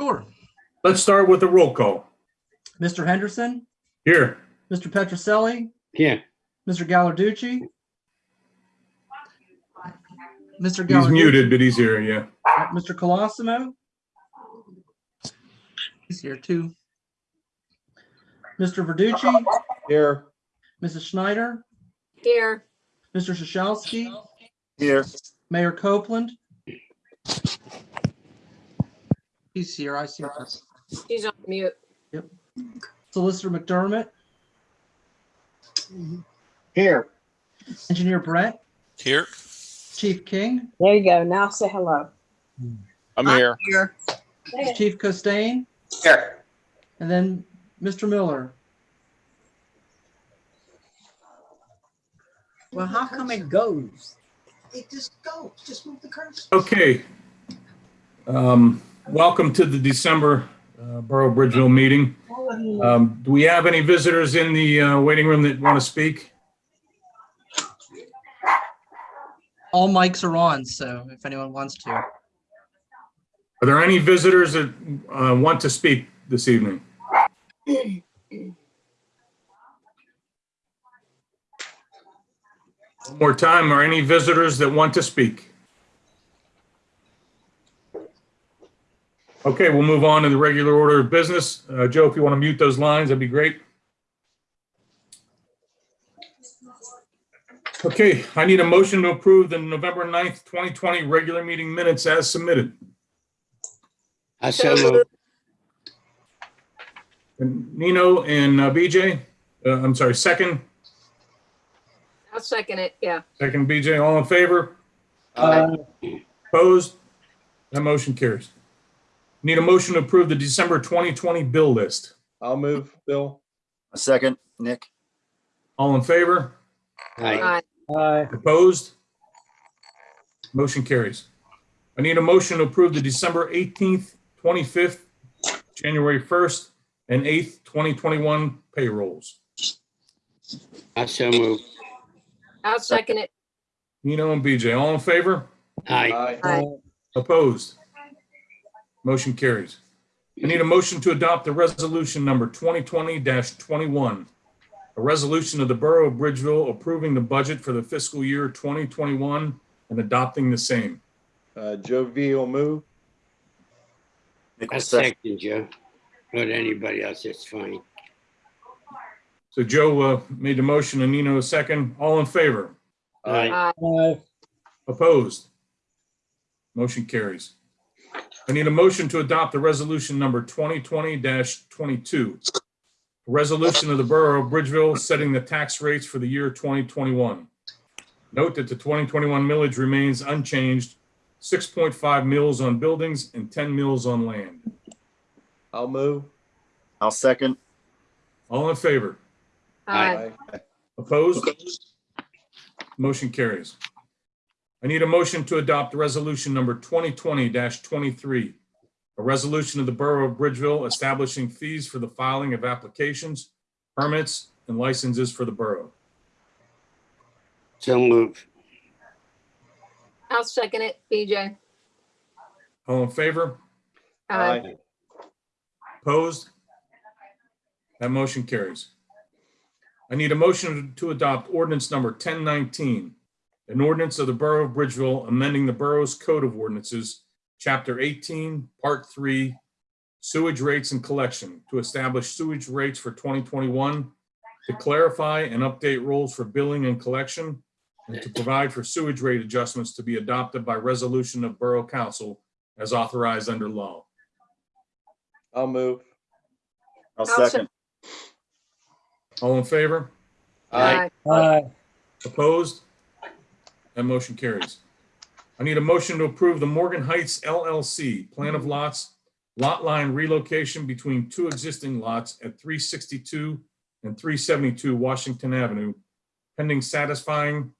Sure. Let's start with the roll call. Mr. Henderson, Here, Mr. Petroselli, Yeah, Mr. Gallarducci. Mr. he's Gallarducci. muted, but he's here, yeah. Uh, Mr. Colosimo. He's here too. Mr. Verducci, Here. Mrs. Schneider, Here, Mr. Shashalski, Here. Mayor Copeland. He's here, I see. him. she's on mute. Yep. Solicitor McDermott, Here. Engineer Brett, Here, Chief King, There you go. Now say hello. I'm here. Here. Chief Costain, Here. and then Mr. Miller. Well, how come it goes? It just goes, just move the cursor. Okay. Um, Welcome to the December uh, Borough Bridgeville meeting. Um, Do we have any visitors in the uh, waiting room that want to speak? All mics are on, so if anyone wants to. Are there any visitors that uh, want to speak this evening? One more time, are any visitors that want to speak? Okay, we'll move on to the regular order of business. Uh, Joe, if you want to mute those lines, that'd be great. Okay, I need a motion to approve the November 9th, 2020 regular meeting minutes as submitted. I so moved. And Nino and uh, BJ, uh, I'm sorry, second, I'll second it, yeah. second BJ, all in favor? Aye. Opposed? That motion carries. Need a motion to approve the December 2020 bill list. I'll move, Bill. A second, Nick. All in favor? Aye. Aye. Aye. Opposed? Motion carries. I need a motion to approve the December 18th, 25th, January 1st, and 8th, 2021 payrolls. I shall move. I'll second it. Nino and BJ, all in favor? Aye. Aye. Opposed? Motion carries. I need a motion to adopt the resolution number 2020-21, a resolution of the Borough of Bridgeville approving the budget for the fiscal year 2021 and adopting the same. Uh, Joe V will move. Nick I will second. second Joe. Not anybody else, it's fine. So Joe uh, made the motion and Nino a second. All in favor? Aye. Aye. Opposed? Motion carries. I need a motion to adopt the resolution number 2020-22. A resolution of the Borough of Bridgeville setting the tax rates for the year 2021. Note that the 2021 millage remains unchanged, 6.5 mills on buildings and 10 mills on land. I'll move. I'll second. All in favor? Aye. Opposed? Motion carries. I need a motion to adopt resolution number 2020-23, a resolution of the Borough of Bridgeville establishing fees for the filing of applications, permits, and licenses for the borough. So moved. I'll second it, BJ. All in favor? Aye. Opposed? That motion carries. I need a motion to adopt ordinance number 1019, an ordinance of the Borough of Bridgeville amending the borough's code of ordinances, chapter 18, part 3, sewage rates and collection to establish sewage rates for 2021, to clarify and update rules for billing and collection, and to provide for sewage rate adjustments to be adopted by resolution of Borough Council as authorized under law. I'll move. I'll I'll second. All in favor? Aye. Aye. Opposed? That motion carries. I need a motion to approve the Morgan Heights LLC Plan of Lots, lot line relocation between two existing lots at 362 and 372 Washington Avenue, pending satisfying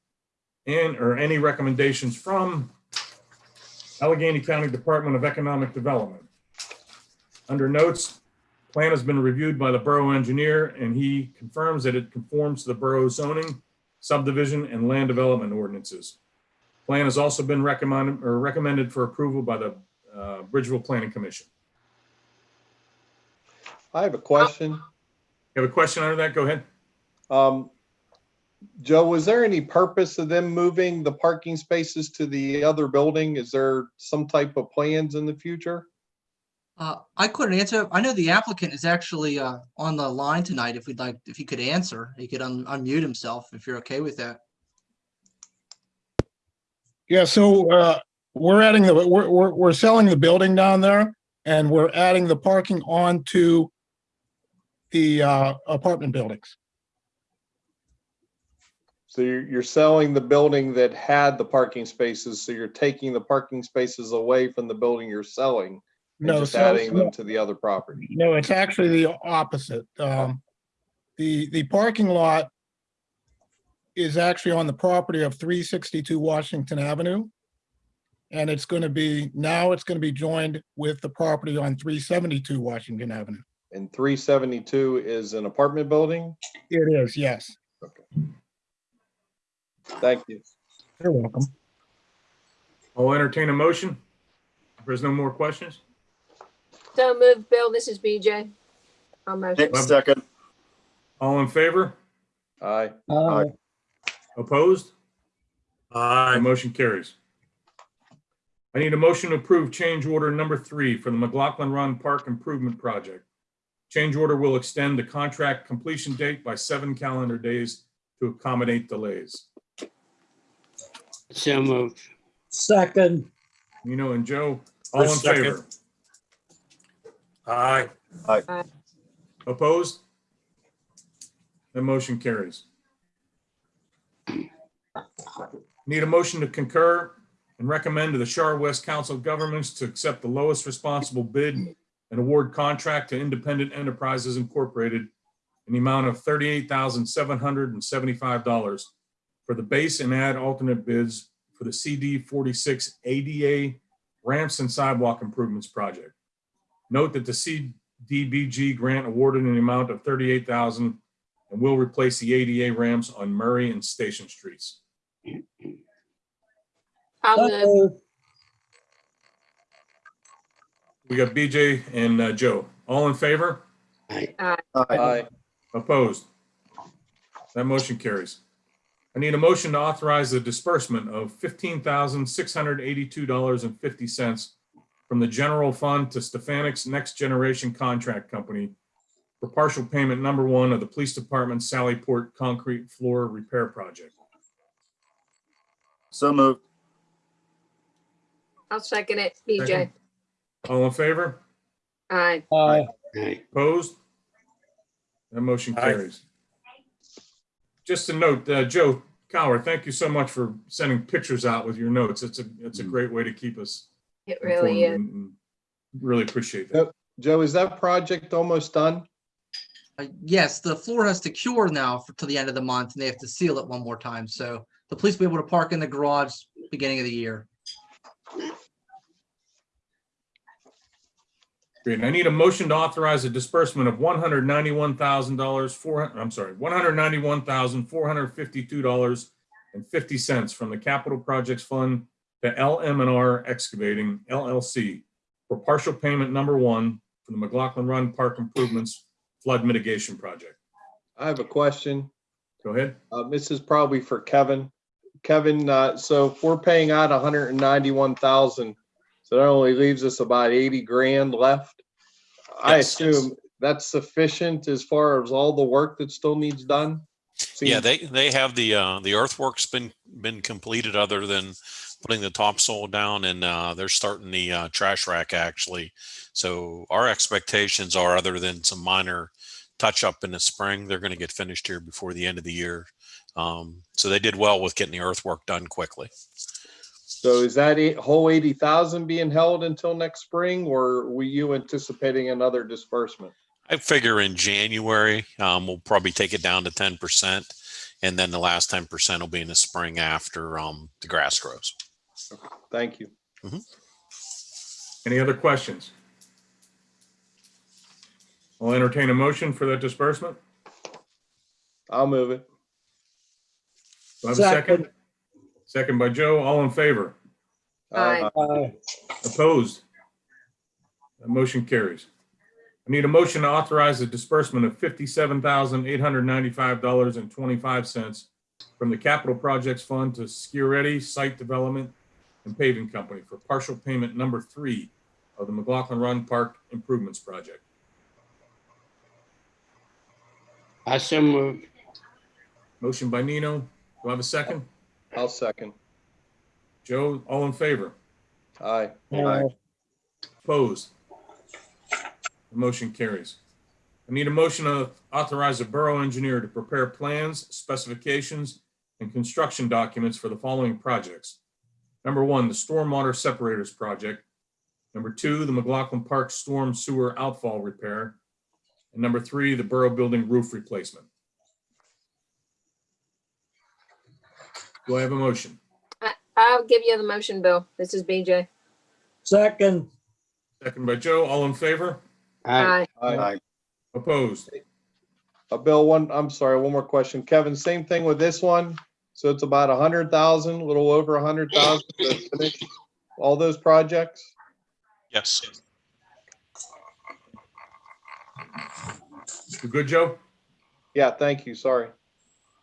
and or any recommendations from Allegheny County Department of Economic Development. Under notes, plan has been reviewed by the borough engineer and he confirms that it conforms to the borough zoning, subdivision, and land development ordinances. Plan has also been recommended or recommended for approval by the uh, Bridgeville Planning Commission. I have a question. You have a question under that? Go ahead. Um, Joe, was there any purpose of them moving the parking spaces to the other building? Is there some type of plans in the future? Uh, I couldn't answer. I know the applicant is actually, uh, on the line tonight. If we'd like, if he could answer, he could un- unmute himself if you're okay with that. Yeah, so uh, we're adding the, we're, we're, we're selling the building down there and we're adding the parking onto the uh, apartment buildings. So you're, you're selling the building that had the parking spaces, so you're taking the parking spaces away from the building you're selling and No, just so- adding them to the other property. no, it's actually the opposite. Um, The, the parking lot is actually on the property of 362 Washington Avenue. And it's going to be, now it's going to be joined with the property on 372 Washington Avenue. And three seventy-two is an apartment building? It is, yes. Thank you. You're welcome. I'll entertain a motion. If there's no more questions. So moved, Bill. This is BJ. I'll motion. Nick, second. All in favor? Aye. Aye. Opposed? Aye. motion carries. I need a motion to approve change order number three for the McLaughlin Run Park Improvement Project. Change order will extend the contract completion date by seven calendar days to accommodate delays. So moved. Second. Nino and Joe, all in Second. favor? Aye. Aye. Opposed? The motion carries. Need a motion to concur and recommend to the Char-West Council of Governments to accept the lowest responsible bid and award contract to Independent Enterprises Incorporated in the amount of thirty-eight thousand seven hundred and seventy-five dollars for the base and add alternate bids for the CD forty-six ADA ramps and sidewalk improvements project. Note that the CDBG grant awarded an amount of 38,000 and will replace the ADA ramps on Murray and Station Streets. I'll. We got BJ and uh, Joe. All in favor? Aye. Opposed? That motion carries. I need a motion to authorize the disbursement of $15,682.50 from the general fund to Stefanix Next Generation Contract Company for partial payment number one of the Police Department Sallyport Concrete Floor Repair Project. So moved. I'll second it, BJ. Second. All in favor? Aye. Aye. Aye. Opposed? That motion Aye. carries. Just a note, uh, Joe Cower, thank you so much for sending pictures out with your notes. It's a, it's a great way to keep us. It really is. and- and Really appreciate that. Joe, is that project almost done? Uh, Yes, the floor has to cure now for, to the end of the month and they have to seal it one more time. So the police will be able to park in the garage beginning of the year. Great. I need a motion to authorize a disbursement of one hundred ninety-one thousand dollars, four, I'm sorry, one hundred ninety-one thousand, four hundred fifty-two dollars and fifty cents from the Capital Projects Fund to LM and R Excavating LLC for partial payment number one for the McLaughlin Run Park Improvements Flood Mitigation Project. I have a question. Go ahead. Uh, this is probably for Kevin. Kevin, uh, so if we're paying out hundred and ninety-one thousand, so that only leaves us about eighty grand left. I Yes, yes. assume that's sufficient as far as all the work that still needs done? Yeah, they, they have the, uh, the earthwork's been, been completed other than putting the topsoil down and, uh, they're starting the, uh, trash rack actually. So our expectations are, other than some minor touch up in the spring, they're gonna get finished here before the end of the year. Um, so they did well with getting the earthwork done quickly. So is that eight, whole eighty thousand being held until next spring or were you anticipating another disbursement? I figure in January, um, we'll probably take it down to ten percent. And then the last ten percent will be in the spring after, um, the grass grows. Thank you. Mm-hmm. Any other questions? I'll entertain a motion for that disbursement. I'll move it. Do I have a second? Second. Second by Joe. All in favor? Aye. Aye. Opposed? That motion carries. I need a motion to authorize the disbursement of fifty-seven thousand eight hundred ninety-five dollars and twenty-five cents from the Capital Projects Fund to Skiretti Site Development and Paving Company for partial payment number three of the McLaughlin Run Park Improvements Project. I so move. Motion by Nino. Do I have a second? I'll second. Joe, all in favor? Aye. Aye. Opposed? The motion carries. I need a motion to authorize the borough engineer to prepare plans, specifications, and construction documents for the following projects. Number one, the Stormwater Separators Project. Number two, the McLaughlin Park Storm Sewer Outfall Repair. And number three, the Borough Building Roof Replacement. Do I have a motion? I'll give you the motion, Bill. This is BJ. Second. Second by Joe, all in favor? Aye. Aye. Aye. Aye. Opposed? Uh, Bill, one, I'm sorry, one more question. Kevin, same thing with this one? So it's about a hundred thousand, a little over a hundred thousand to finish all those projects? Yes. You good, Joe? Yeah, thank you, sorry.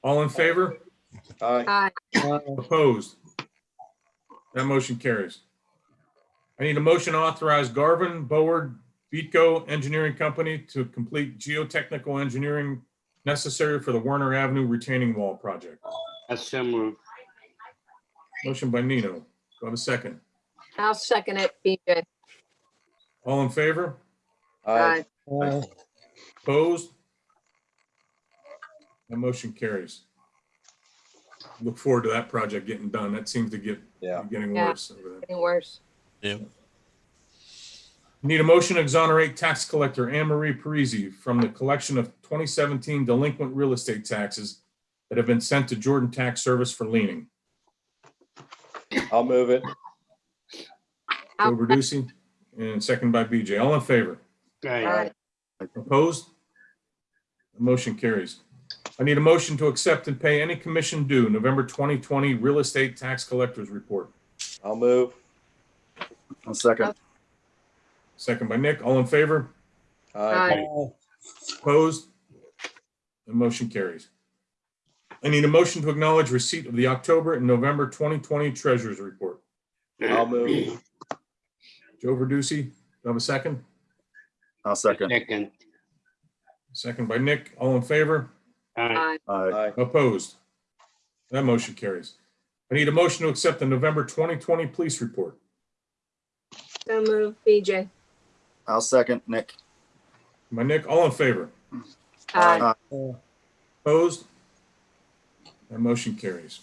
All in favor? Aye. Aye. Opposed? That motion carries. I need a motion to authorize Garvin Boward Beitko Engineering Company to complete geotechnical engineering necessary for the Werner Avenue retaining wall project. I so move. Motion by Nino. Do I have a second? I'll second it, BJ. All in favor? Aye. Aye. Opposed? That motion carries. Look forward to that project getting done. That seems to get, Yeah. getting Yeah. worse over there. Getting worse. Yeah. Need a motion to exonerate tax collector Anne Marie Parisi from the collection of 2017 delinquent real estate taxes that have been sent to Jordan Tax Service for leaning. I'll move it. Joe I'll- Verducci, and second by BJ. All in favor? Aye. Aye. Opposed? The motion carries. I need a motion to accept and pay any commission due November 2020 real estate tax collectors report. I'll move. I'll second. Second by Nick. All in favor? Aye. Opposed? The motion carries. I need a motion to acknowledge receipt of the October and November 2020 Treasurers Report. I'll move. Joe Verducci, do I have a second? I'll second. Second. Second by Nick. All in favor? Aye. Aye. Aye. Aye. Opposed? That motion carries. I need a motion to accept the November 2020 Police Report. So move, BJ. I'll second. Nick. By Nick, all in favor? Aye. Opposed? That motion carries.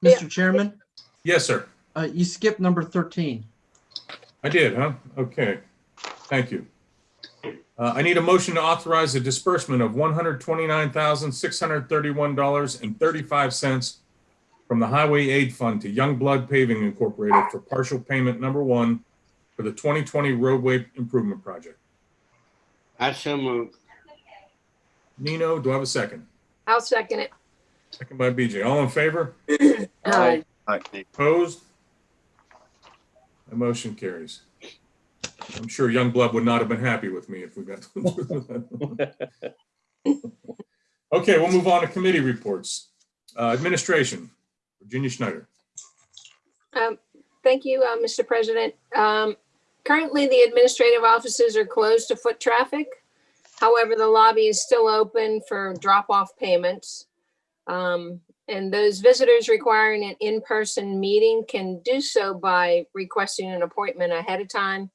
Yeah. Mr. Chairman, Yes, sir. uh, you skipped number thirteen. I did, huh? Okay. Thank you. Uh, I need a motion to authorize the disbursement of one hundred twenty-nine thousand, six hundred thirty-one dollars and thirty-five cents from the Highway Aid Fund to Young Blood Paving Incorporated for partial payment number one for the twenty twenty roadway improvement project. I so move. Nino, do I have a second? I'll second it. Second by BJ. All in favor? Aye. Opposed? The motion carries. I'm sure young blood would not have been happy with me if we got. Okay, we'll move on to committee reports. Uh, Administration, Virginia Schneider. Um, Thank you, uh, Mr. President. Um, Currently, the administrative offices are closed to foot traffic. However, the lobby is still open for drop-off payments. Um, And those visitors requiring an in-person meeting can do so by requesting an appointment ahead of time.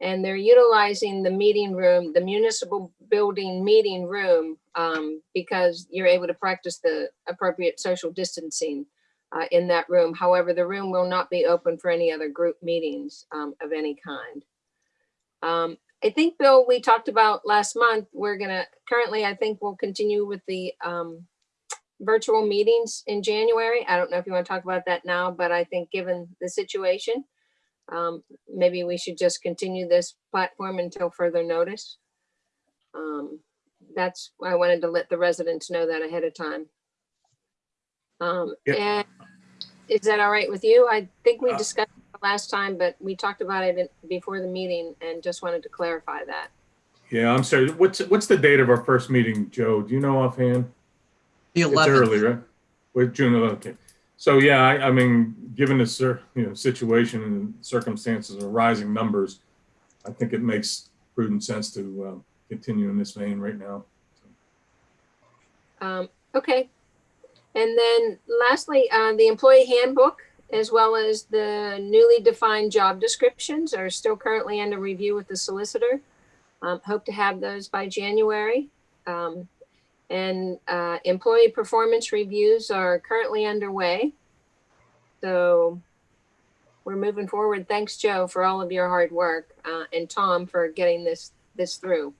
And they're utilizing the meeting room, the municipal building meeting room, um, because you're able to practice the appropriate social distancing uh, in that room. However, the room will not be open for any other group meetings um, of any kind. Um, I think, Bill, we talked about last month, we're gonna, currently, I think we'll continue with the um, virtual meetings in January. I don't know if you want to talk about that now, but I think given the situation, um, maybe we should just continue this platform until further notice. Um, That's, why I wanted to let the residents know that ahead of time. Um, Yeah. and is that all right with you? I think we Uh, discussed last time, but we talked about it in- before the meeting and just wanted to clarify that. Yeah, I'm sorry. What's, what's the date of our first meeting, Joe? Do you know offhand? The It's 11th. early, right? With June, okay. So, yeah, I, I mean, given the, cir- you know, situation and circumstances of rising numbers, I think it makes prudent sense to, uh, continue in this vein right now. Um, okay. And then lastly, uh, the employee handbook, as well as the newly defined job descriptions are still currently under review with the solicitor. Um, hope to have those by January. Um, and, uh, employee performance reviews are currently underway. So we're moving forward. Thanks, Joe, for all of your hard work, uh, and Tom for getting this, this through.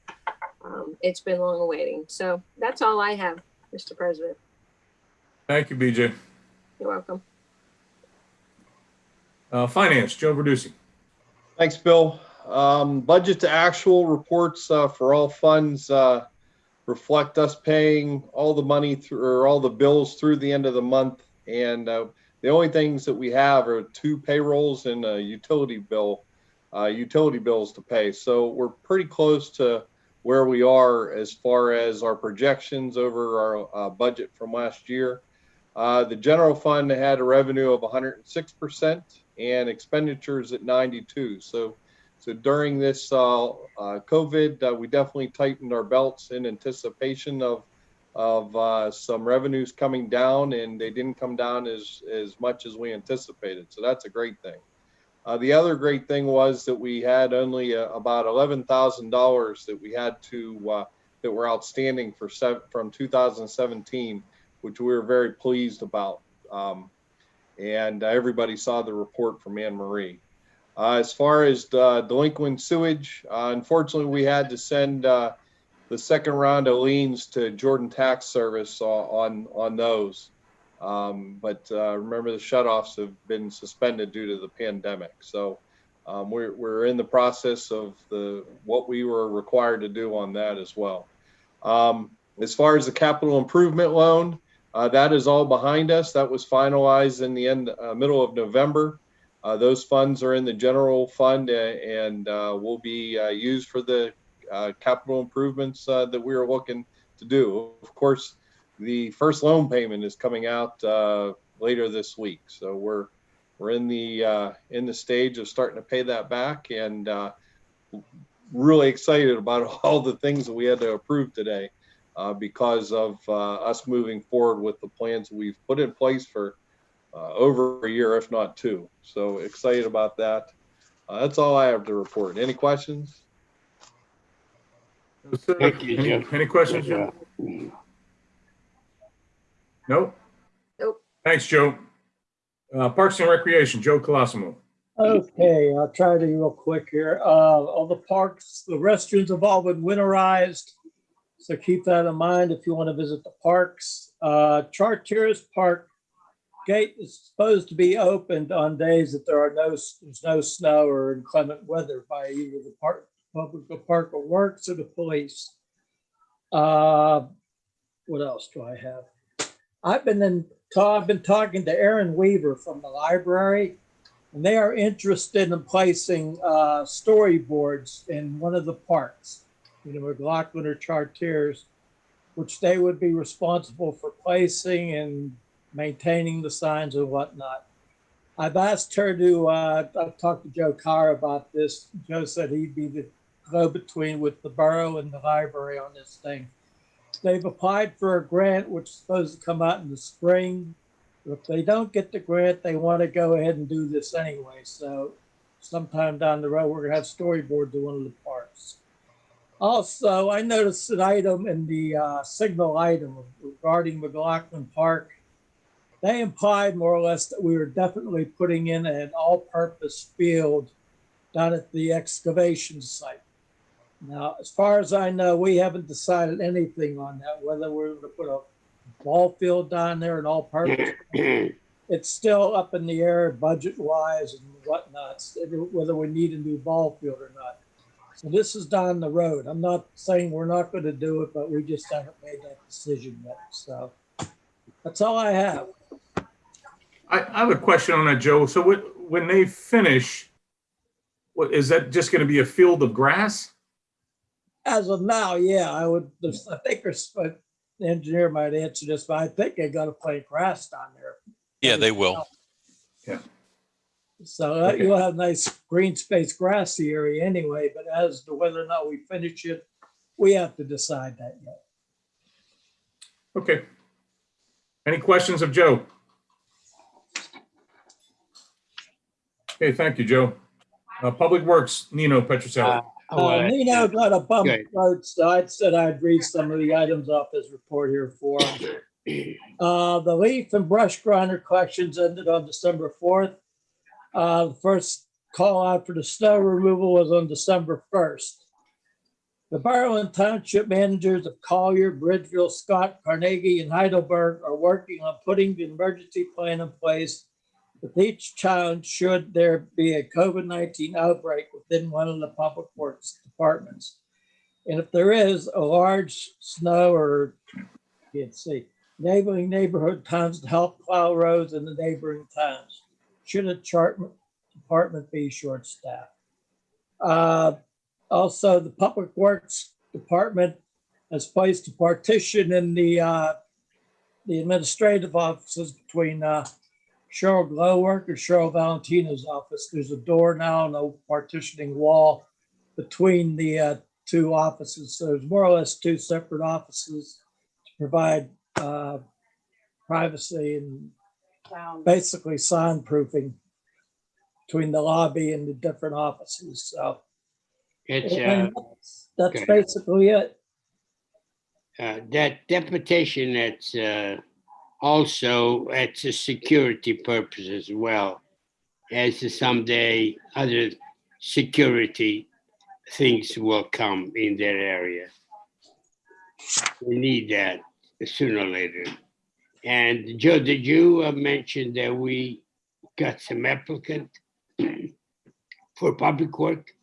Um, it's been long awaiting. So that's all I have, Mr. President. Thank you, BJ. You're welcome. Uh, Finance, Joe Verducci. Thanks, Bill. Um, budget to actual reports, uh, for all funds, uh, reflect us paying all the money through, or all the bills through the end of the month. And, uh, the only things that we have are two payrolls and a utility bill, uh, utility bills to pay. So we're pretty close to where we are as far as our projections over our, uh, budget from last year. Uh, the general fund had a revenue of hundred and six percent and expenditures at 92. So, so during this uh, uh, COVID, uh, we definitely tightened our belts in anticipation of of uh, some revenues coming down, and they didn't come down as as much as we anticipated. So that's a great thing. Uh, the other great thing was that we had only about eleven thousand dollars that we had to that were outstanding for from 2017, which we were very pleased about. Um, and uh, everybody saw the report from Anne Marie. Uh, as far as the delinquent sewage, uh, unfortunately, we had to send uh, the second round of liens to Jordan Tax Service on on those. Um, but uh, remember, the shutoffs have been suspended due to the pandemic. So um, we're we're in the process of the what we were required to do on that as well. Um, as far as the capital improvement loan, uh, that is all behind us. That was finalized in the end, uh, middle of November. Uh, those funds are in the general fund and uh, will be uh, used for the uh, capital improvements that we are looking to do. Of course, the first loan payment is coming out later this week, so we're we're in the in the stage of starting to pay that back, and really excited about all the things that we had to approve today uh, because of uh, us moving forward with the plans we've put in place for over a year, if not two. So excited about that. Uh, that's all I have to report. Any questions? Thank you, Any, Joe. any questions? Yeah. Joe? Nope. Nope. Thanks, Joe. Uh, Parks and Recreation, Joe Colosimo. Okay, I'll try to be real quick here. Uh, all the parks, the restrooms have all been winterized. So keep that in mind if you want to visit the parks. Uh, Chartiers Park gate is supposed to be opened on days that there are no, there's no snow or inclement weather by either the park, public park or works or the police. Uh, what else do I have? I've been in, I've been talking to Aaron Weaver from the library. And they are interested in placing uh, storyboards in one of the parks, you know, McLaughlin or Chartiers, which they would be responsible for placing and maintaining the signs and whatnot. I've asked her to, uh, I've talked to Joe Carr about this. Joe said he'd be the go-between with the borough and the library on this thing. They've applied for a grant, which is supposed to come out in the spring. If they don't get the grant, they want to go ahead and do this anyway. So sometime down the road, we're gonna have storyboards in one of the parks. Also, I noticed an item in the uh, signal item regarding McLaughlin Park. They implied more or less that we were definitely putting in an all-purpose field down at the excavation site. Now, as far as I know, we haven't decided anything on that, whether we're gonna put a ball field down there and all purpose. It's still up in the air budget wise and whatnot, whether we need a new ball field or not. So this is down the road. I'm not saying we're not going to do it, but we just haven't made that decision yet. So that's all I have. I, I have a question on that, Joe. So what, when they finish, what, is that just gonna be a field of grass? As of now, yeah, I would, there's- I think there's, but the engineer might answer this, but I think they gotta plant grass down there. Yeah, they will. Yeah. So uh, Okay. you'll have nice green space grassy area anyway, but as to whether or not we finish it, we have to decide that yet. Okay. Any questions of Joe? Okay, thank you, Joe. Uh, Public Works, Nino Petroselli. Uh, Uh, Nino got a bump good. vote, so I said I'd read some of the items off his report here for him. Uh, the leaf and brush grinder collections ended on December fourth. Uh, the first call out for the snow removal was on December first. The Borough and Township managers of Collier, Bridgeville, Scott, Carnegie, and Heidelberg are working on putting the emergency plan in place with each challenge should there be a COVID-19 outbreak within one of the public works departments. And if there is a large snow or, can't see, neighboring neighborhood towns to help plow roads in the neighboring towns. Should a chart department be short-staffed? Uh, Also, the Public Works Department has placed a partition in the, uh, the administrative offices between, uh, Cheryl Glowwork or Cheryl Valentina's office. There's a door now and a partitioning wall between the uh, two offices. So there's more or less two separate offices to provide uh, privacy and basically soundproofing between the lobby and the different offices. So It's, uh, that's- that's basically it. uh, that deputation, that's, uh, also, it's a security purpose as well. As someday other security things will come in that area. We need that sooner or later. And Joe, did you uh, mention that we got some applicant for public work?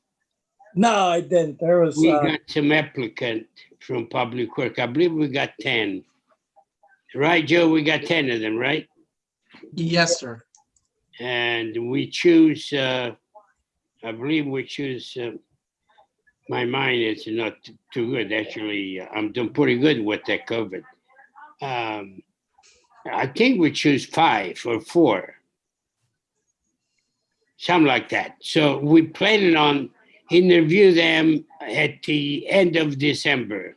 No, I didn't. There was, We uh, got some applicant from Public Work. I believe we got ten. Right, Joe? We got ten of them, right? Yes, sir. And we choose, uh, I believe we choose, uh, my mind is not t- too good, actually. I'm doing pretty good with that COVID. Um, I think we choose five or four. Something like that. So we planning on interview them at the end of December.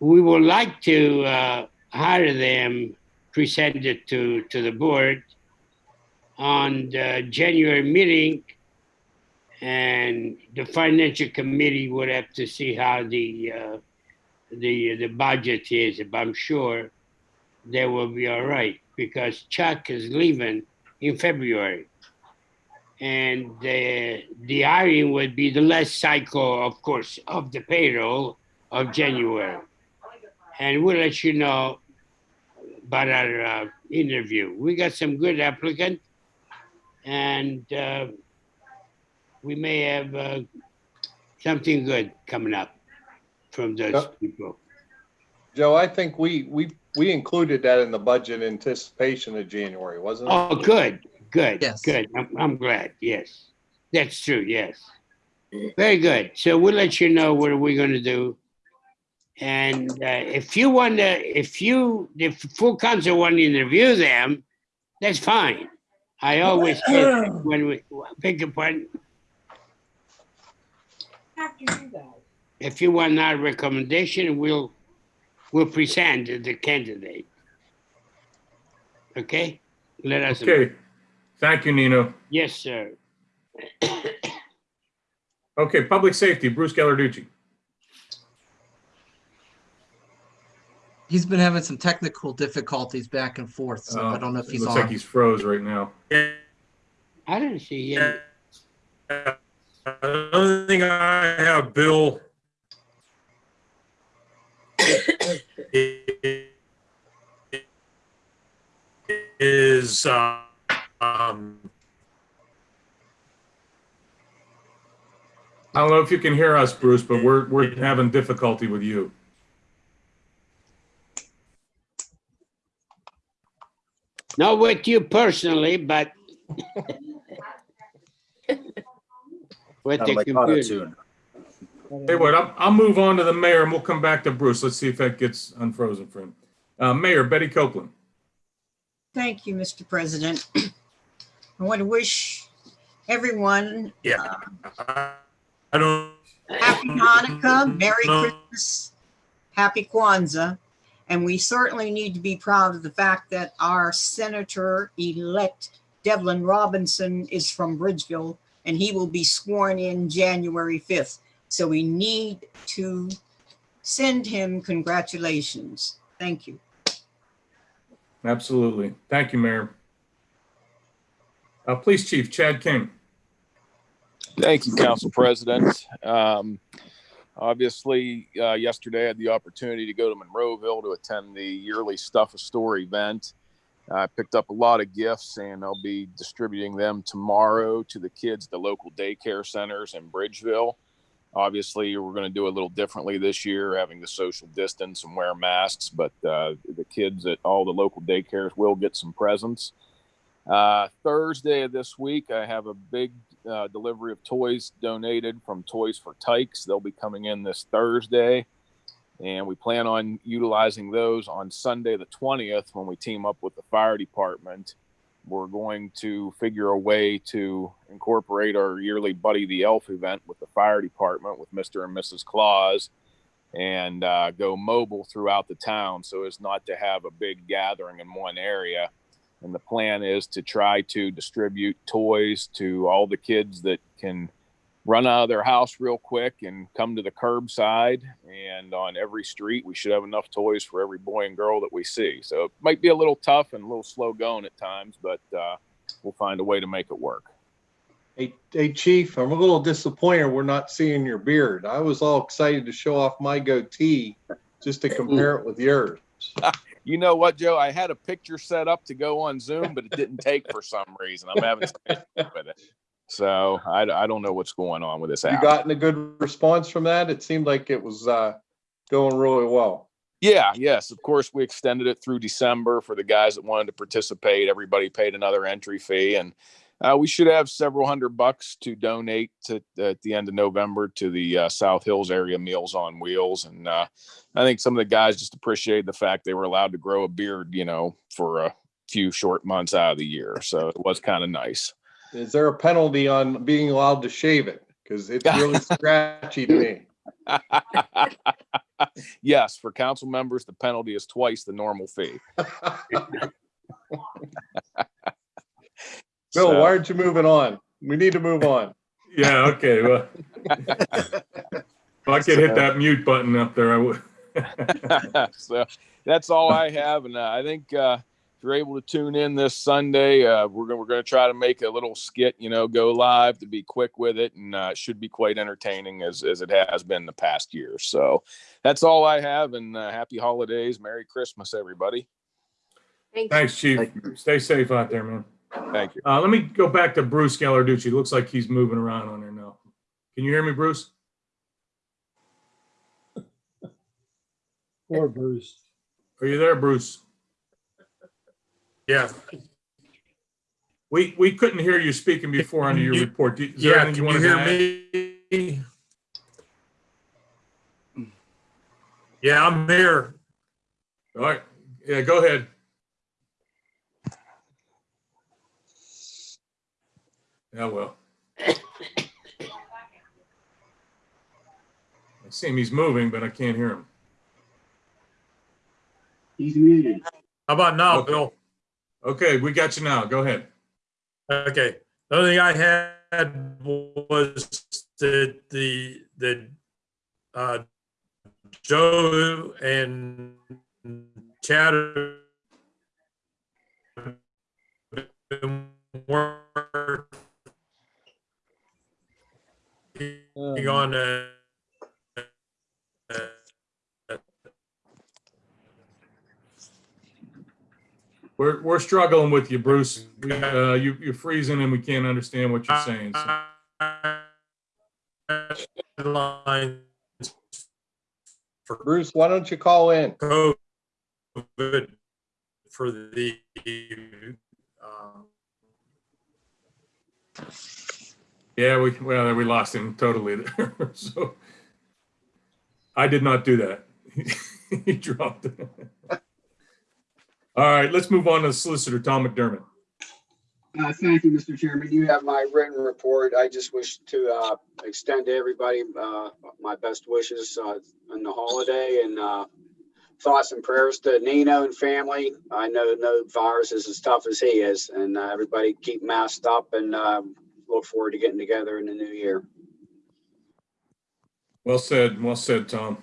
We would like to uh, hire them, present it to, to the board on the January meeting. And the financial committee would have to see how the, uh, the, the budget is, but I'm sure they will be all right because Chuck is leaving in February. And the, the hiring would be the last cycle, of course, of the payroll of January. And we'll let you know about our uh, interview. We got some good applicant and uh, we may have uh, something good coming up from those Yep. people. Joe, I think we, we, we included that in the budget anticipation of January, wasn't it? Oh, good, good, Yes. good. I'm, I'm glad. Yes, that's true. Yes. Very good. So we'll let you know what we're going to do. And uh, if you want to, if you, if full council want to interview them, that's fine. I always say when we, beg your pardon, if you want our recommendation, we'll, we'll present the candidate. Okay? Let us know. Okay, thank you, Nino. Yes, sir. Okay, Public Safety, Bruce Gallarducci. He's been having some technical difficulties back and forth, so I don't know if Uh, It he's Looks like on. he's froze right now. I didn't see him. The only thing I have, Bill, is, uh, um, I don't know if you can hear us, Bruce, but we're, we're having difficulty with you. Not with you personally, but with Sounded the like computer. auto-tune. Hey, what, I'll, I'll move on to the mayor and we'll come back to Bruce. Let's see if that gets unfrozen for him. Uh, Mayor Betty Copeland. Thank you, Mr. President. I want to wish everyone Yeah. I I don't. happy Hanukkah, Merry Christmas, Happy Kwanzaa. And we certainly need to be proud of the fact that our Senator-elect Devlin Robinson is from Bridgeville and he will be sworn in January 5th. So we need to send him congratulations. Thank you. Absolutely. Thank you, Mayor. Uh, Police Chief Chad King. Thank you, Council President. Um, obviously, uh, yesterday I had the opportunity to go to Monroeville to attend the yearly Stuff a Store event. I picked up a lot of gifts and I'll be distributing them tomorrow to the kids, at the local daycare centers in Bridgeville. Obviously, we're going to do a little differently this year, having the social distance and wear masks, but uh, the kids at all the local daycares will get some presents. Uh, Thursday of this week, I have a big uh, delivery of toys donated from Toys for Tykes. They'll be coming in this Thursday, and we plan on utilizing those on Sunday, the 20th, when we team up with the fire department. We're going to figure a way to incorporate our yearly Buddy the Elf event with the fire department with Mr. and Mrs. Claus and uh, go mobile throughout the town so as not to have a big gathering in one area. And the plan is to try to distribute toys to all the kids that can run out of their house real quick and come to the curbside. And on every street, we should have enough toys for every boy and girl that we see. So it might be a little tough and a little slow going at times, but uh, we'll find a way to make it work. Hey, hey, Chief, I'm a little disappointed we're not seeing your beard. I was all excited to show off my goatee just to compare it with yours. You know what, Joe? I had a picture set up to go on Zoom, but it didn't take for some reason. I'm having some issues with it. So I, I don't know what's going on with this You app. gotten a good response from that? It seemed like it was uh, going really well. Yeah, yes. Of course, we extended it through December for the guys that wanted to participate. Everybody paid another entry fee, and uh, we should have several hundred bucks to donate to at the end of November to the uh, South Hills area Meals on Wheels. And uh, I think some of the guys just appreciated the fact they were allowed to grow a beard, you know, for a few short months out of the year. So it was kind of nice. Is there a penalty on being allowed to shave it? Because it's really scratchy to me. yes, for council members, the penalty is twice the normal fee. Bill, So- why aren't you moving on? We need to move on. Yeah, okay, well. If I could hit that mute button up there, I would. so that's all I have, and uh, I think uh, if you're able to tune in this Sunday, uh, we're gonna we're gonna try to make a little skit, you know, go live to be quick with it, and uh, it should be quite entertaining as as it has been the past year. So that's all I have, and uh, happy holidays, Merry Christmas, everybody. Thank. Thanks, Chief. Stay safe out there, man. Thank you. Uh, let me go back to Bruce Gallarducci. Looks like he's moving around on there now. Can you hear me, Bruce? Poor Bruce. Are you there, Bruce? Yeah, We, we couldn't hear you speaking before under your You- report. Is there yeah, anything can you you wanted hear add? me? Yeah, I'm here. All right, yeah, go ahead. Yeah, well. I see him, he's moving, but I can't hear him. He's muted. How about now, Okay. Bill? Okay, we got you now. Go ahead. Okay, the only thing I had was that the, the, uh, Joe and Chad have been working on a, We're, we're struggling with you, Bruce. We, uh, you, you're freezing and we can't understand what you're saying. so- for Bruce, why don't you call in? COVID for the, um, Yeah, we, well, we lost him totally there. So I did not do that. He dropped. All right, let's move on to the Solicitor Tom McDermott. Uh, Thank you, Mr. Chairman. You have my written report. I just wish to uh, extend to everybody uh, my best wishes uh, on the holiday and uh, thoughts and prayers to Nino and family. I know no virus is as tough as he is, and uh, everybody keep masked up and uh, look forward to getting together in the new year. Well said, well said, Tom.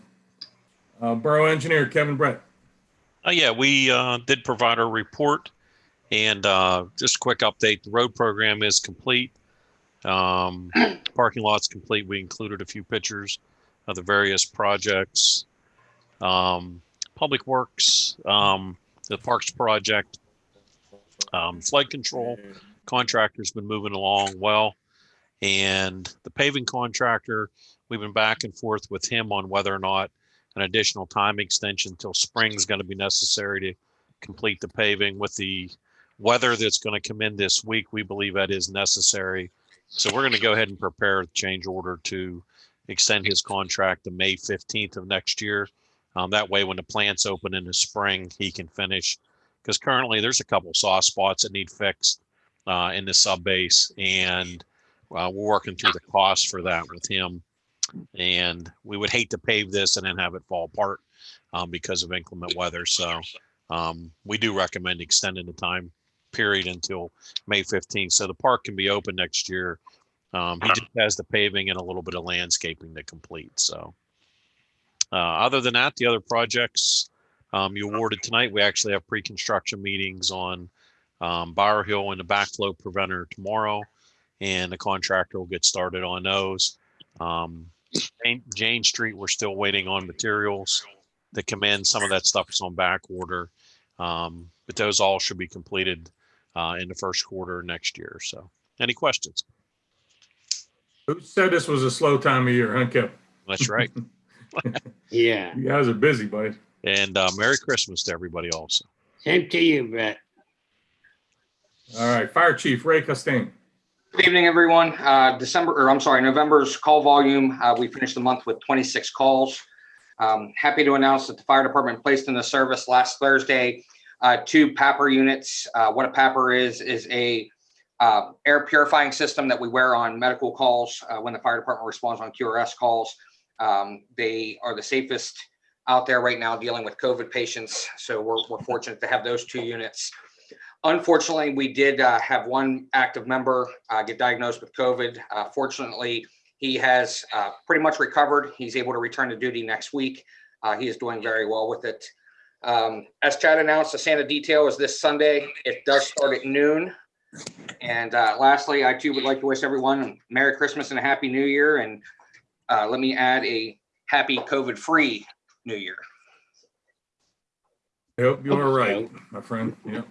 Uh, Borough Engineer Kevin Brett. Uh, yeah, we uh, did provide our report and uh, just a quick update. The road program is complete. Um, parking lot's complete. We included a few pictures of the various projects. Um, Public Works, um, the Parks project, um, flood control contractor's been moving along well. And the paving contractor, we've been back and forth with him on whether or not an additional time extension till spring is going to be necessary to complete the paving with the weather that's going to come in this week. We believe that is necessary. So we're going to go ahead and prepare a change order to extend his contract to May 15th of next year. Um, that way, when the plants open in the spring, he can finish. Because currently there's a couple soft spots that need fixed uh, in the sub base and uh, we're working through the costs for that with him. And we would hate to pave this and then have it fall apart um, because of inclement weather. So um, we do recommend extending the time period until May 15th. So the park can be open next year. Um, he just has the paving and a little bit of landscaping to complete. So uh, other than that, the other projects um, you awarded tonight, we actually have pre-construction meetings on um, Bower Hill and the backflow preventer tomorrow, and the contractor will get started on those. Um, Jane, Jane Street, we're still waiting on materials to come in. Some of that stuff is on back order, um, but those all should be completed uh, in the first quarter next year. So, any questions? Who said this was a slow time of year, huh, Kevin? That's right. Yeah, You guys are busy, buddy. and uh, Merry Christmas to everybody also. same to you, Brett. All right, Fire Chief Ray Costain. Good evening, everyone. Uh, December, or I'm sorry, November's call volume, uh, we finished the month with 26 calls. Um, Happy to announce that the fire department placed into service last Thursday uh, two PAPR units. Uh, What a PAPR is, is a uh, air purifying system that we wear on medical calls uh, when the fire department responds on QRS calls. Um, They are the safest out there right now dealing with COVID patients. So we're, we're fortunate to have those two units. Unfortunately, we did uh, have one active member uh, get diagnosed with COVID. Uh, Fortunately, he has uh, pretty much recovered. He's able to return to duty next week. Uh, He is doing very well with it. Um, As Chad announced, the Santa detail is this Sunday. It does start at noon. And uh, lastly, I too would like to wish everyone Merry Christmas and a Happy New Year. And uh, let me add a happy COVID-free New Year. Yep, you are right, my friend. Yep.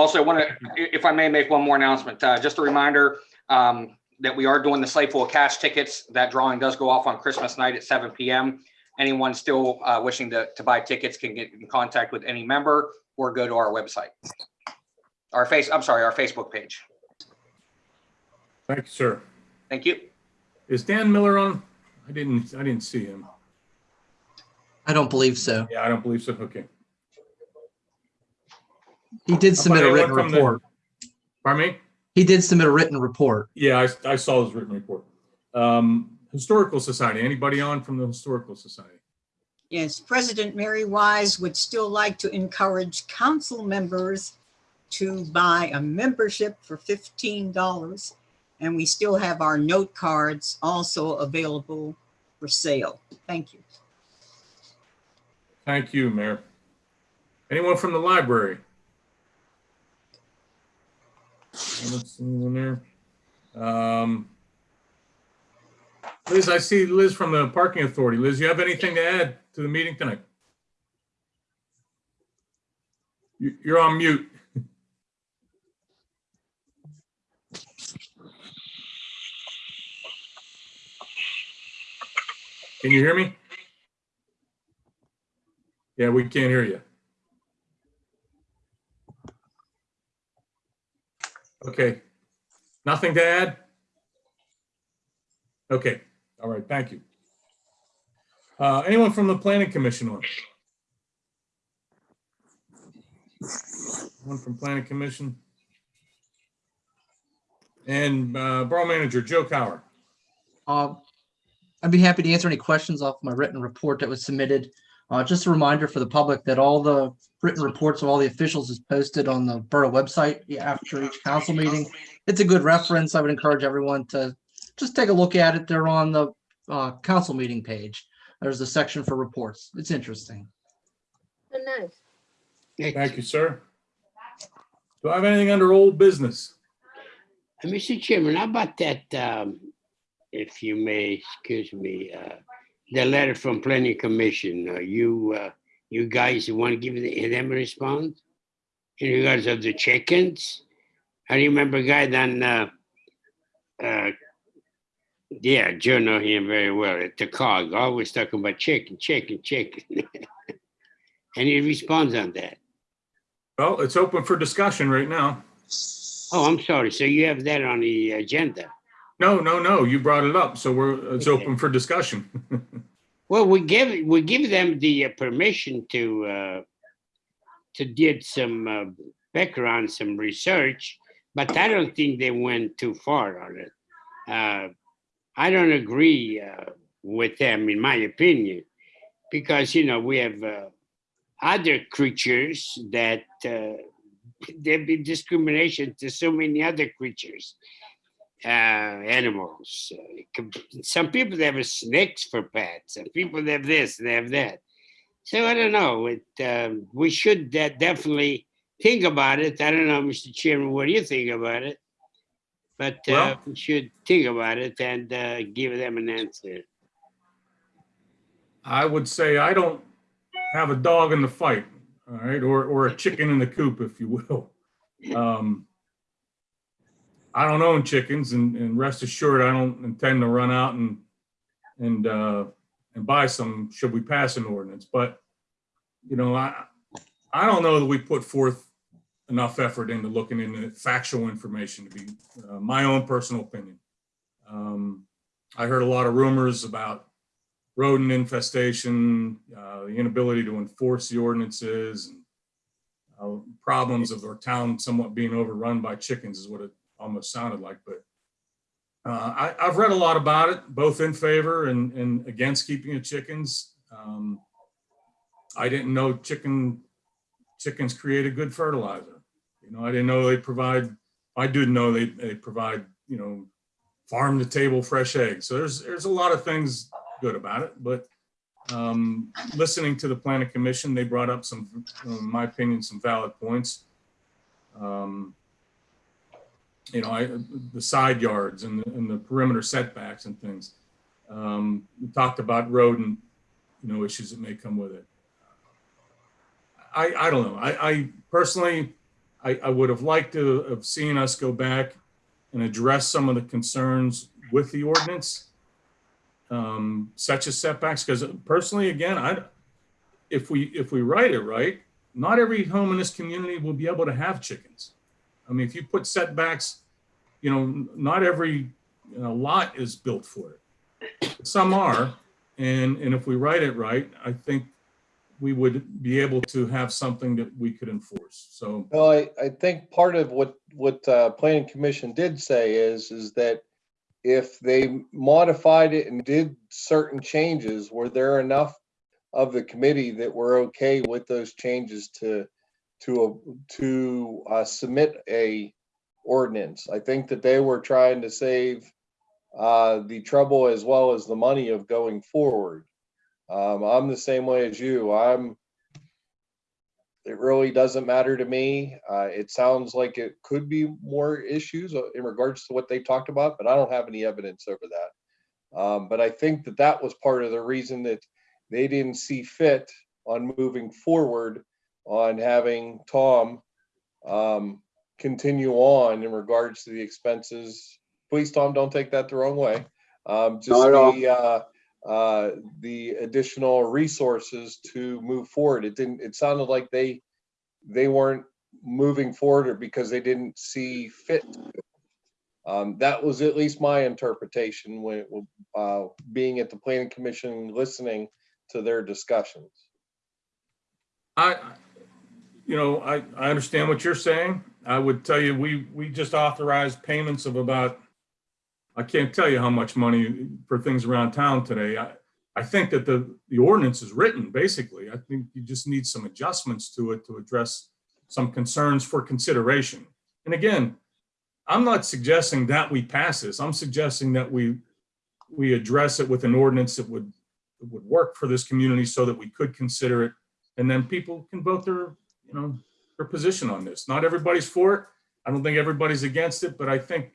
Also, want to, if I may make one more announcement, uh, just a reminder um, that we are doing the sleigh full of cash tickets. That drawing does go off on Christmas night at seven PM. Anyone still uh, wishing to, to buy tickets can get in contact with any member or go to our website. Our face, I'm sorry, our Facebook page. Thank you, sir. Thank you. Is Dan Miller on? I didn't, I didn't see him. I don't believe so. Yeah, I don't believe so. Okay. He did submit a written anyone from the- report. Pardon me? He did submit a written report. Yeah, I, I saw his written report. Um, Historical Society, anybody on from the Historical Society? Yes, President Mary Wise would still like to encourage council members to buy a membership for fifteen dollars. And we still have our note cards also available for sale. Thank you. Thank you, Mayor. Anyone from the library? I don't see anyone there. Um, Liz, I see Liz from the Parking Authority. Liz, you have anything to add to the meeting tonight? You- You're on mute. Can you hear me? Yeah, we can't hear you. Okay. Nothing to add? Okay, all right, thank you. Uh, anyone from the planning commission on? One from planning commission? And, uh, borough manager Joe Kauer. Uh, I'd be happy to answer any questions off my written report that was submitted. Uh, just a reminder for the public that all the written reports of all the officials is posted on the borough website after each council meeting. It's a good reference. I would encourage everyone to just take a look at it. They're on the uh, council meeting page. There's a section for reports. It's interesting. Nice. Thank you, sir. Do I have anything under old business? Uh, Mr. Chairman, how about that, um, if you may, excuse me, uh, the letter from planning commission, uh, you, uh, you guys want to give the- them a response? In regards of the chickens? I remember a guy down, uh, uh, yeah, Joe know him very well, at the cog, always talking about chicken, chicken, chicken. Any response on that? Well, it's open for discussion right now. Oh, I'm sorry, so you have that on the agenda? No, no, no, you brought it up, so we're, it's Okay. open for discussion. Well, we give, we give them the uh, permission to, uh, to did some uh, background, some research, but I don't think they went too far on it. Uh, I don't agree uh, with them, in my opinion, because, you know, we have uh, other creatures that uh, there be discrimination to so many other creatures uh, animals. Uh, Some people they have snakes for pets, and people they have this, they have that. So I don't know. It um, we should uh, definitely think about it. I don't know, Mr. Chairman, what do you think about it? But uh, Well- we should think about it and uh, give them an answer. I would say I don't have a dog in the fight, all right, or, or a chicken in the coop, if you will. Um, I don't own chickens and, and rest assured, I don't intend to run out and, and, uh, and buy some, should we pass an ordinance, but, you know, I, I don't know that we put forth enough effort into looking into factual information to be, uh, my own personal opinion. Um, I heard a lot of rumors about rodent infestation, uh, the inability to enforce the ordinances, and uh, problems of our town somewhat being overrun by chickens is what it almost sounded like, but uh, I, I've read a lot about it, both in favor and, and against keeping of chickens. Um, I didn't know chicken, chickens create a good fertilizer. You know, I didn't know they provide, I do know they, they provide, you know, farm to table fresh eggs. So there's, there's a lot of things good about it, but um, listening to the planning commission, they brought up some, in my opinion, some valid points. Um, You know, I, the side yards and, the- and the perimeter setbacks and things. Um, We talked about rodent, you know, issues that may come with it. I, I don't know. I, I personally, I, I would have liked to have seen us go back and address some of the concerns with the ordinance um, such as setbacks, because personally, again, I, if we, if we write it right, not every home in this community will be able to have chickens. I mean, if you put setbacks, you know, not every, you know, lot is built for it. Some are, and, and if we write it right, I think we would be able to have something that we could enforce. So, Well, I, I think part of what, what, uh, planning commission did say is, is that if they modified it and did certain changes, were there enough of the committee that were okay with those changes to, to, to, uh, submit a ordinance? I think that they were trying to save, uh, the trouble as well as the money of going forward. Um, I'm the same way as you. I'm, it really doesn't matter to me. Uh, it sounds like it could be more issues uh, in regards to what they talked about, but I don't have any evidence over that. Um, but I think that that was part of the reason that they didn't see fit on moving forward on having Tom um, continue on in regards to the expenses. Please, Tom, don't take that the wrong way. Um, just Not at all. the, uh, uh, the additional resources to move forward. It didn't, it sounded like they, they weren't moving forward or because they didn't see fit. Um, that was at least my interpretation when, it, uh, being at the planning commission, and listening to their discussions. I, you know, I, I understand what you're saying. I would tell you, we, we just authorized payments of about, I can't tell you how much money for things around town today. I, I think that the, the ordinance is written, basically. I think you just need some adjustments to it to address some concerns for consideration. And again, I'm not suggesting that we pass this. I'm suggesting that we, we address it with an ordinance that would, that would work for this community so that we could consider it. And then people can vote their, you know, their position on this. Not everybody's for it. I don't think everybody's against it, but I think,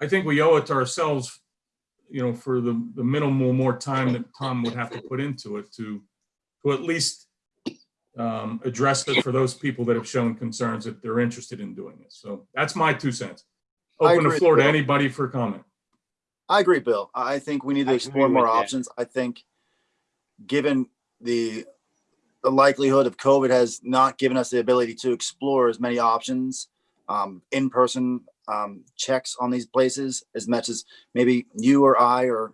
I think we owe it to ourselves, you know, for the, the minimal more time that Tom would have to put into it to, to at least um, address it for those people that have shown concerns that they're interested in doing this. So that's my two cents. I Open the agree, floor to Bill. anybody for comment. I agree, Bill. I I think we need to I explore more with that. options. I think, given the the likelihood of COVID has not given us the ability to explore as many options, um, in-person um, checks on these places as much as maybe you or I or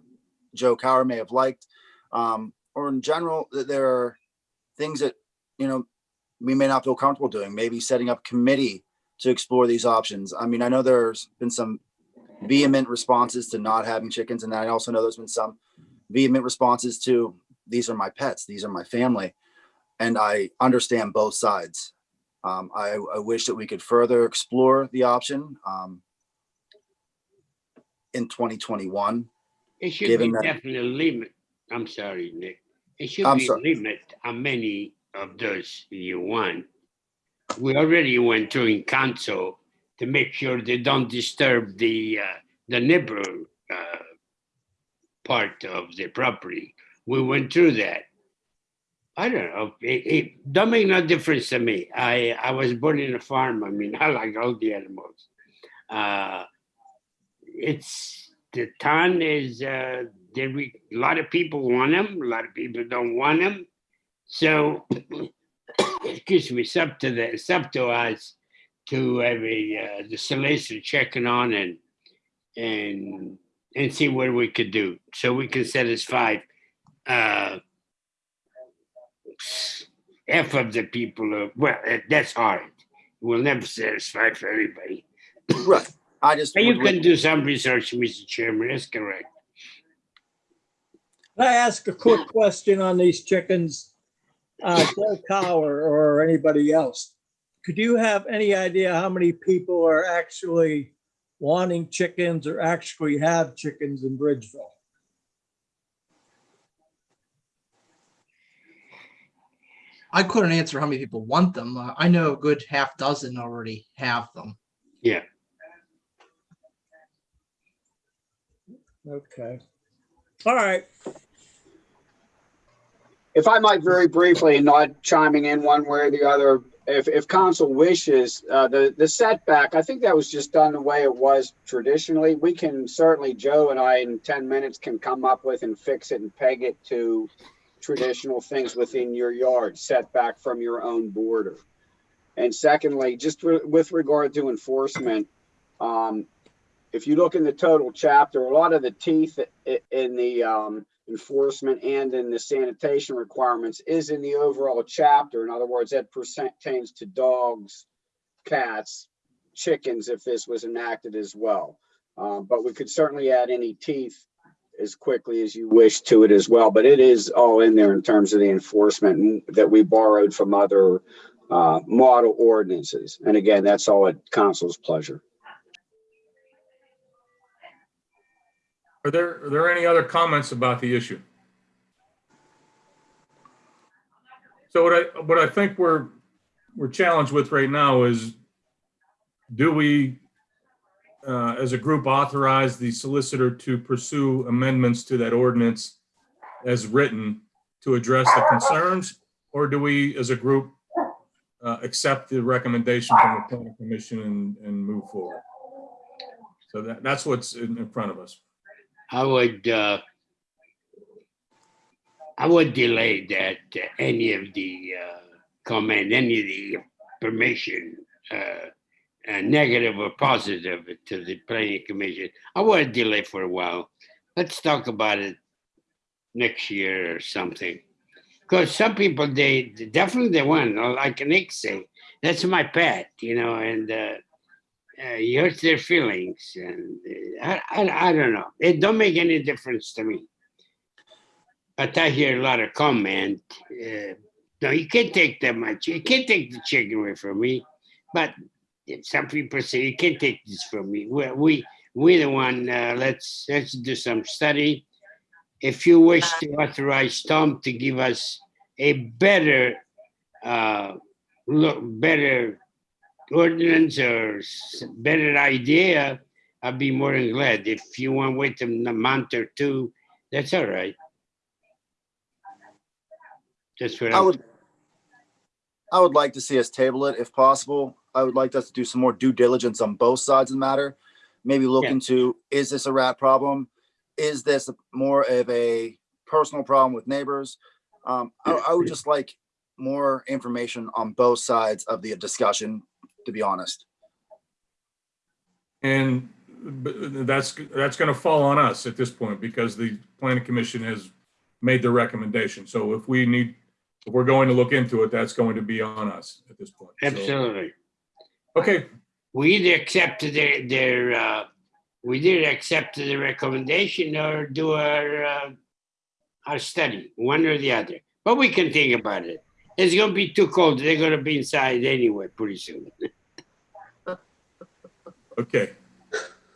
Joe Kauer may have liked, um, or in general, that there are things that you know we may not feel comfortable doing. Maybe setting up committee to explore these options. I mean, I know there's been some vehement responses to not having chickens. And I also know there's been some vehement responses to these are my pets, these are my family. And I understand both sides. Um, I, I wish that we could further explore the option um, in 2021. It should Given be that- definitely limit. I'm sorry, Nick. It should I'm be sorry. limit how many of those you want. We already went through in council to make sure they don't disturb the, uh, the neighbor, uh, part of the property. We went through that. I don't know, it, it don't make no difference to me. I, I was born in a farm. I mean, I like all the animals. Uh, it's, the town is, uh, there we, a lot of people want them, a lot of people don't want them. So, excuse me, it's up to the, it's up to us to have a, uh, the solicitor checking on and, and, and see what we could do, so we can satisfy, uh, half of the people, are- well, uh, that's hard. We'll never satisfy for everybody. Right. I just. But you can do some research, Mr. Chairman, that's correct. Can I ask a quick question on these chickens? Uh, Joe Kauer or anybody else? Could you have any idea how many people are actually wanting chickens or actually have chickens in Bridgeville? I couldn't answer how many people want them. Uh, I know a good half dozen already have them. Yeah. Okay. All right. If I might very briefly, not chiming in one way or the other, if, if council wishes, uh, the, the setback, I think that was just done the way it was traditionally. We can certainly, Joe and I in ten minutes can come up with and fix it and peg it to traditional things within your yard, setback from your own border. And secondly, just with with regard to enforcement, um, if you look in the total chapter, a lot of the teeth in the, um, enforcement and in the sanitation requirements is in the overall chapter. In other words, that pertains to dogs, cats, chickens, if this was enacted as well. Um, but we could certainly add any teeth as quickly as you wish to it as well. But it is all in there in terms of the enforcement that we borrowed from other uh, model ordinances. And again, that's all at council's pleasure. Are there, are there any other comments about the issue? So what I, what I think we're, we're challenged with right now is, do we, uh, as a group, authorize the solicitor to pursue amendments to that ordinance as written to address the concerns? Or do we, as a group, uh, accept the recommendation from the planning commission and, and move forward? So that, that's what's in, in front of us. I would, uh, I would delay that, uh, any of the, uh, comment, any of the permission, uh, uh, negative or positive to the planning commission. I want to delay for a while. Let's talk about it next year or something. Because some people, they definitely they want, like Nick say, that's my pet, you know, and uh, uh, hurts their feelings. And uh, I, I, I don't know. It don't make any difference to me. But I hear a lot of comment. Uh, no, you can't take that much. You can't take the chicken away from me. But some people say you can't take this from me. We we we the one. Uh, let's let's do some study. If you wish to authorize Tom to give us a better uh, look, better ordinance or better idea, I'd be more than glad. If you want to wait a month or two, that's all right. That's what I I would, I would like to see us table it if possible. I would like us to do some more due diligence on both sides of the matter. Maybe look Yeah. into, is this a rat problem? Is this more of a personal problem with neighbors? Um, I, I would just like more information on both sides of the discussion, to be honest. And that's, that's going to fall on us at this point because the planning commission has made the recommendation. So if we need, if we're going to look into it, that's going to be on us at this point. So- absolutely. Okay, We either accept their their uh, we either accept the recommendation or do our uh, our study, one or the other. But we can think about it. It's gonna be too cold. They're gonna be inside anyway pretty soon. okay.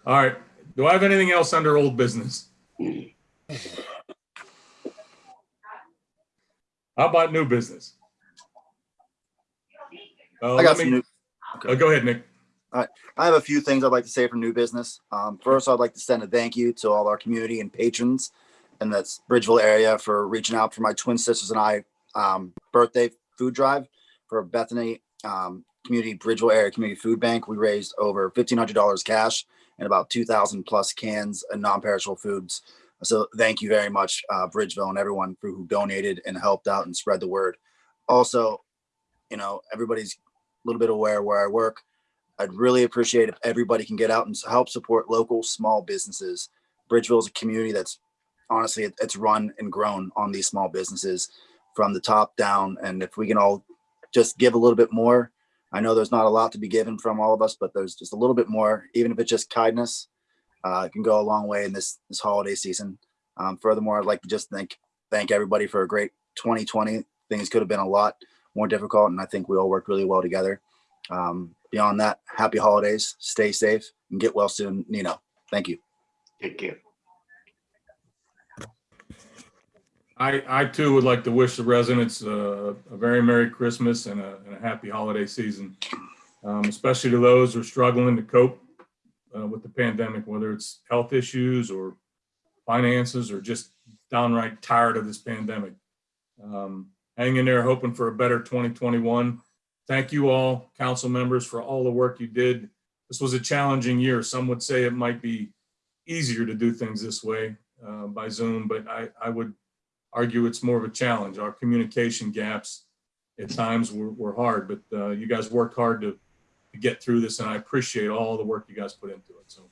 All right. Do I have anything else under old business? How about new business? Uh, I let got some me- new, uh, Go ahead, Nick. I have a few things I'd like to say for new business. Um, first, I'd like to send a thank you to all our community and patrons in this Bridgeville area for reaching out for my twin sisters and I um, birthday food drive for Bethany um, Community Bridgeville Area Community Food Bank. We raised over fifteen hundred dollars cash and about two thousand plus cans of non-perishable foods. So thank you very much, uh, Bridgeville and everyone who donated and helped out and spread the word. Also, you know, everybody's little bit aware where I work. I'd really appreciate if everybody can get out and help support local small businesses. Bridgeville is a community that's honestly, it's run and grown on these small businesses from the top down. And if we can all just give a little bit more, I know there's not a lot to be given from all of us, but there's just a little bit more, even if it's just kindness, uh, it can go a long way in this, this holiday season. Um, furthermore, I'd like to just thank, thank everybody for a great 2020. Things could have been a lot more difficult, and I think we all worked really well together. Um, beyond that, happy holidays, stay safe, and get well soon, Nino. Thank you. Thank you. I, I too would like to wish the residents uh, a very Merry Christmas and a, and a happy holiday season. Um, especially to those who are struggling to cope uh, with the pandemic, whether it's health issues or finances or just downright tired of this pandemic. Um, hang in there, hoping for a better 2021. Thank you all, council members, for all the work you did. This was a challenging year. Some would say it might be easier to do things this way uh, by Zoom, but I, I would argue it's more of a challenge. Our communication gaps at times were, were hard, but uh, you guys worked hard to, to get through this, and I appreciate all the work you guys put into it. So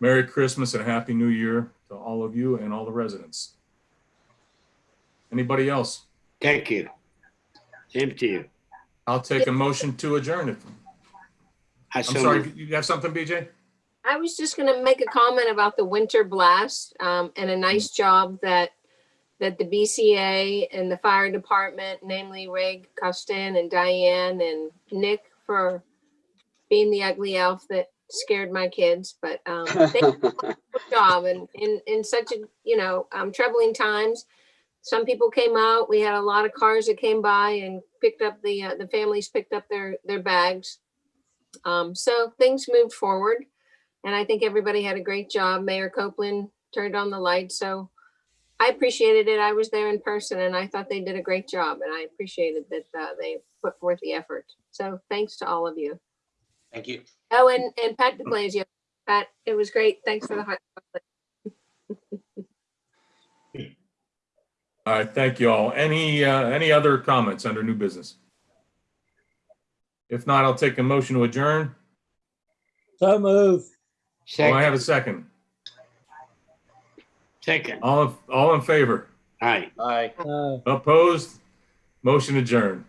Merry Christmas and a Happy New Year to all of you and all the residents. Anybody else? Thank you. Same to you. I'll take a motion to adjourn if, I I'm so sorry, moved. you have something, BJ? I was just gonna make a comment about the winter blast, um, and a nice job that, that the BCA and the fire department, namely Ray Costin and Diane and Nick for being the ugly elf that scared my kids, but, um, they did a good job and in, in such a, you know, um, troubling times. Some people came out, we had a lot of cars that came by and picked up the, uh, the families picked up their, their bags. Um, so things moved forward. And I think everybody had a great job. Mayor Copeland turned on the lights, so I appreciated it. I was there in person and I thought they did a great job and I appreciated that uh, they put forth the effort. So thanks to all of you. Thank you. Oh, and, and Pat DeBlasio, Pat, it was great. Thanks for the hot chocolate. All right, thank you all. Any, uh, any other comments under new business? If not, I'll take a motion to adjourn. So move. Do I have a second? second. All, in- all in favor? Aye. Aye. Uh, Opposed? Motion adjourned.